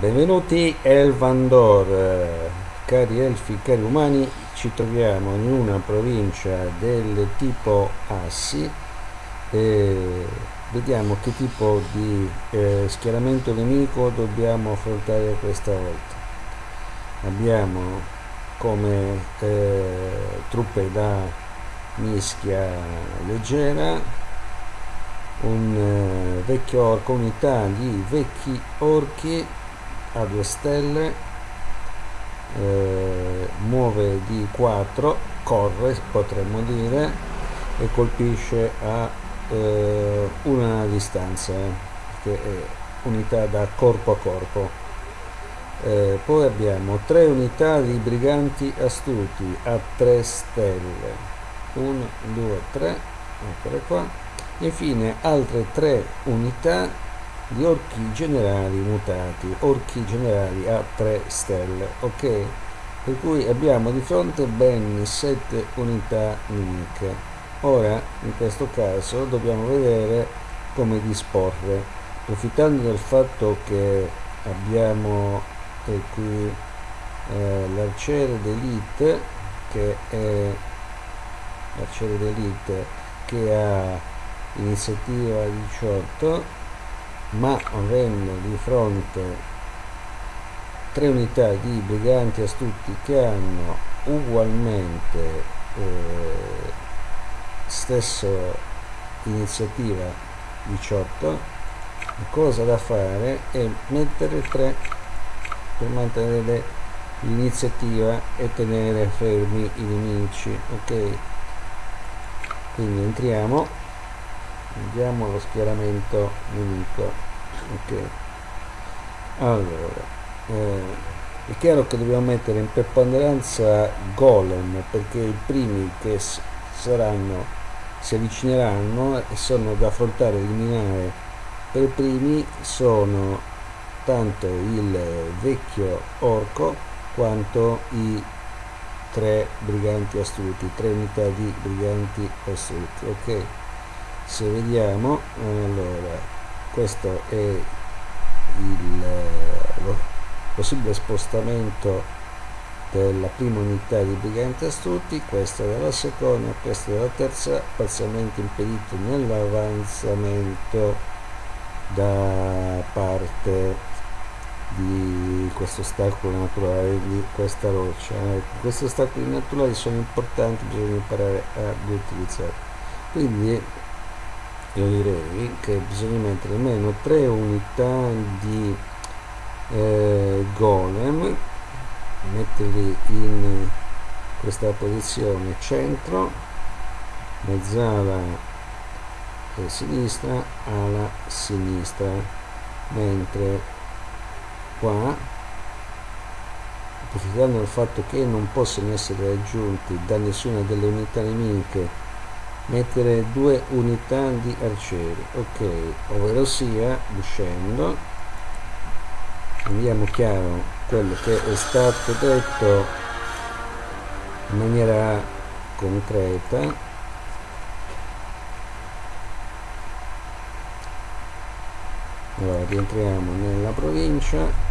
Benvenuti Elvandor, cari elfi, cari umani, ci troviamo in una provincia del tipo Assi e vediamo che tipo di eh, schieramento nemico dobbiamo affrontare questa volta. Abbiamo come eh, truppe da mischia leggera un eh, vecchio orco, unità di vecchi orchi a due stelle eh, muove di 4 corre potremmo dire e colpisce a eh, una distanza che è unità da corpo a corpo. Eh, poi abbiamo tre unità di briganti astuti a 3 stelle. 1 2 3 eccole qua infine altre tre unità di orchi generali mutati orchi generali a 3 stelle ok? Per cui abbiamo di fronte ben 7 unità nemiche. Ora in questo caso dobbiamo vedere come disporre. Approfittando del fatto che abbiamo qui eh, l'arciere d'elite che è l'arciere d'elite che ha iniziativa 18 ma avendo di fronte tre unità di briganti astuti che hanno ugualmente eh, stessa iniziativa 18 la cosa da fare è mettere 3 per mantenere l'iniziativa e tenere fermi i nemici ok? Quindi entriamo vediamo lo schieramento nemico. Ok. Allora eh, è chiaro che dobbiamo mettere in preponderanza golem perché i primi che saranno si avvicineranno e sono da affrontare e eliminare. Per primi sono tanto il vecchio orco quanto i tre briganti astuti tre unità di briganti astuti ok se vediamo allora questo è il lo possibile spostamento della prima unità di briganti astuti questa della seconda questa della terza parzialmente impedito nell'avanzamento da parte di questo ostacolo naturale di questa roccia. Ecco, questi ostacoli naturali sono importanti bisogna imparare ad utilizzare quindi io direi che bisogna mettere almeno tre unità di eh, golem metterli in questa posizione centro mezzala eh, sinistra ala sinistra mentre qua approfittando del fatto che non possono essere raggiunti da nessuna delle unità nemiche mettere due unità di arcieri. Ok ovvero sia uscendo vediamo chiaro quello che è stato detto in maniera concreta. Allora rientriamo nella provincia.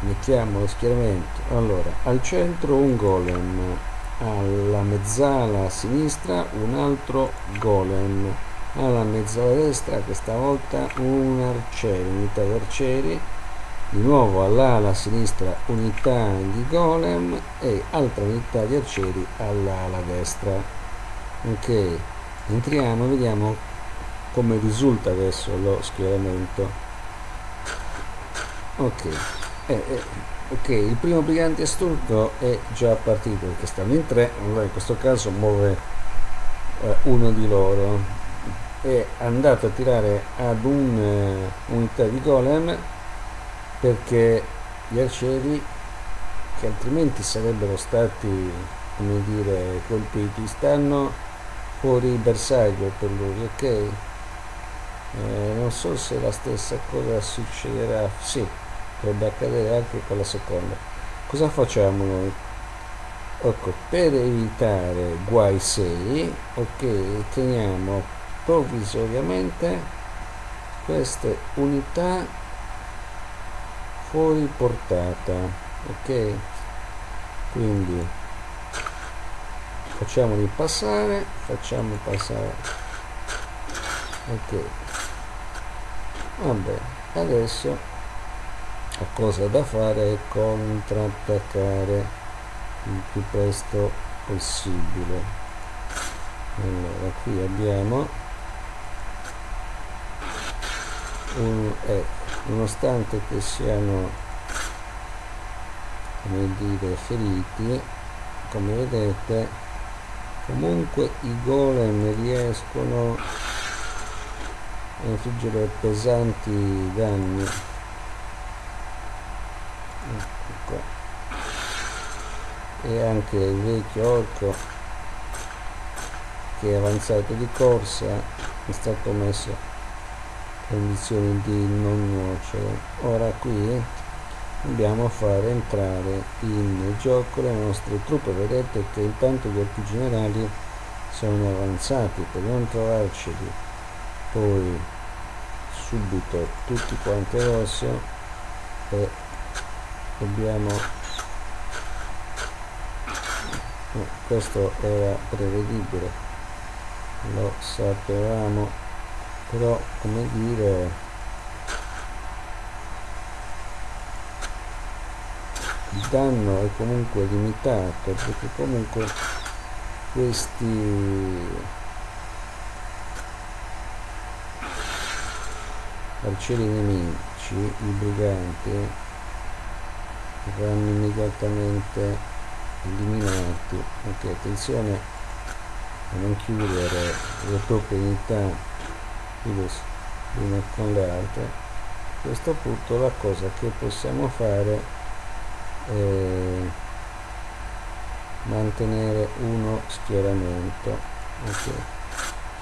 Mettiamo lo schieramento. Allora al centro un golem alla mezzala sinistra un altro golem. Alla mezzala destra questa volta un arciere unità di arcieri. Di nuovo all'ala sinistra unità di golem e altra unità di arcieri all'ala destra. Ok entriamo vediamo come risulta adesso lo schieramento. Ok eh, eh ok il primo brigante astuto è già partito perché stanno in tre allora in questo caso muove eh, uno di loro. È andato a tirare ad un'unità uh, di golem perché gli arcieri che altrimenti sarebbero stati come dire colpiti stanno fuori bersaglio per lui ok? Eh, non so se la stessa cosa succederà. Sì potrebbe accadere anche con la seconda. Cosa facciamo noi? Ecco per evitare guai seri ok teniamo provvisoriamente queste unità fuori portata ok? Quindi facciamoli passare facciamo passare ok. Vabbè adesso la cosa da fare è contrattaccare il più presto possibile. Allora qui abbiamo un, eh, nonostante che siano come dire feriti come vedete comunque i golem riescono a infliggere pesanti danni ecco. Qua e anche il vecchio orco che è avanzato di corsa è stato messo condizioni di non nuocere. Ora qui a fare entrare in gioco le nostre truppe. Vedete che intanto gli orchi generali sono avanzati per non trovarceli. Poi subito tutti quanti rosso e dobbiamo eh, questo era prevedibile. Lo sapevamo però come dire il danno è comunque limitato perché comunque questi arcieri nemici i briganti vanno immediatamente eliminati. Ok attenzione a non chiudere le proprie unità una con le altre. A questo punto la cosa che possiamo fare è mantenere uno schieramento. Ok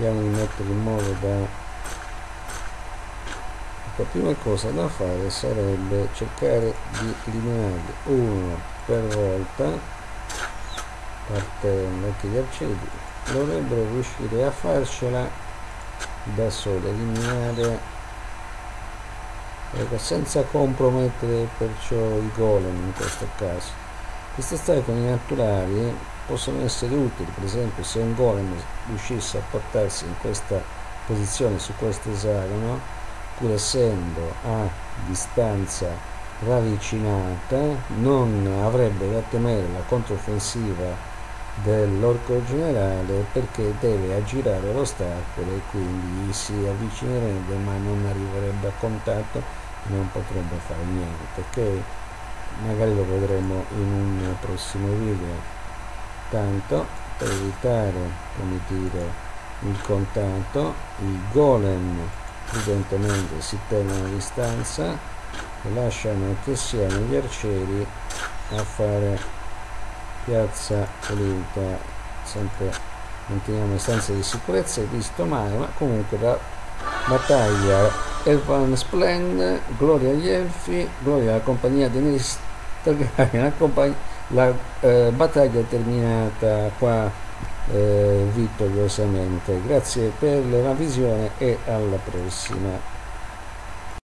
cerchiamo di mettere in modo da la prima cosa da fare sarebbe cercare di eliminarli uno per volta partendo anche gli arcieri dovrebbero riuscire a farcela da sole eliminare ecco, senza compromettere perciò i golem in questo caso. Queste stefani naturali possono essere utili per esempio se un golem riuscisse a portarsi in questa posizione su questo esagono pur essendo a distanza ravvicinata non avrebbe da temere la controffensiva dell'orco generale perché deve aggirare l'ostacolo e quindi si avvicinerebbe ma non arriverebbe a contatto e non potrebbe fare niente che magari lo vedremo in un prossimo video. Tanto per evitare come dire il contatto i golem prudentemente si tengono a distanza e lasciano che siano gli arcieri a fare piazza pulita. Sempre manteniamo istanze di sicurezza e visto male ma comunque la battaglia Elvan Splend gloria agli elfi gloria alla compagnia di Daenerys Targaryen la, la eh, battaglia è terminata qua eh, vittoriosamente grazie per la visione e alla prossima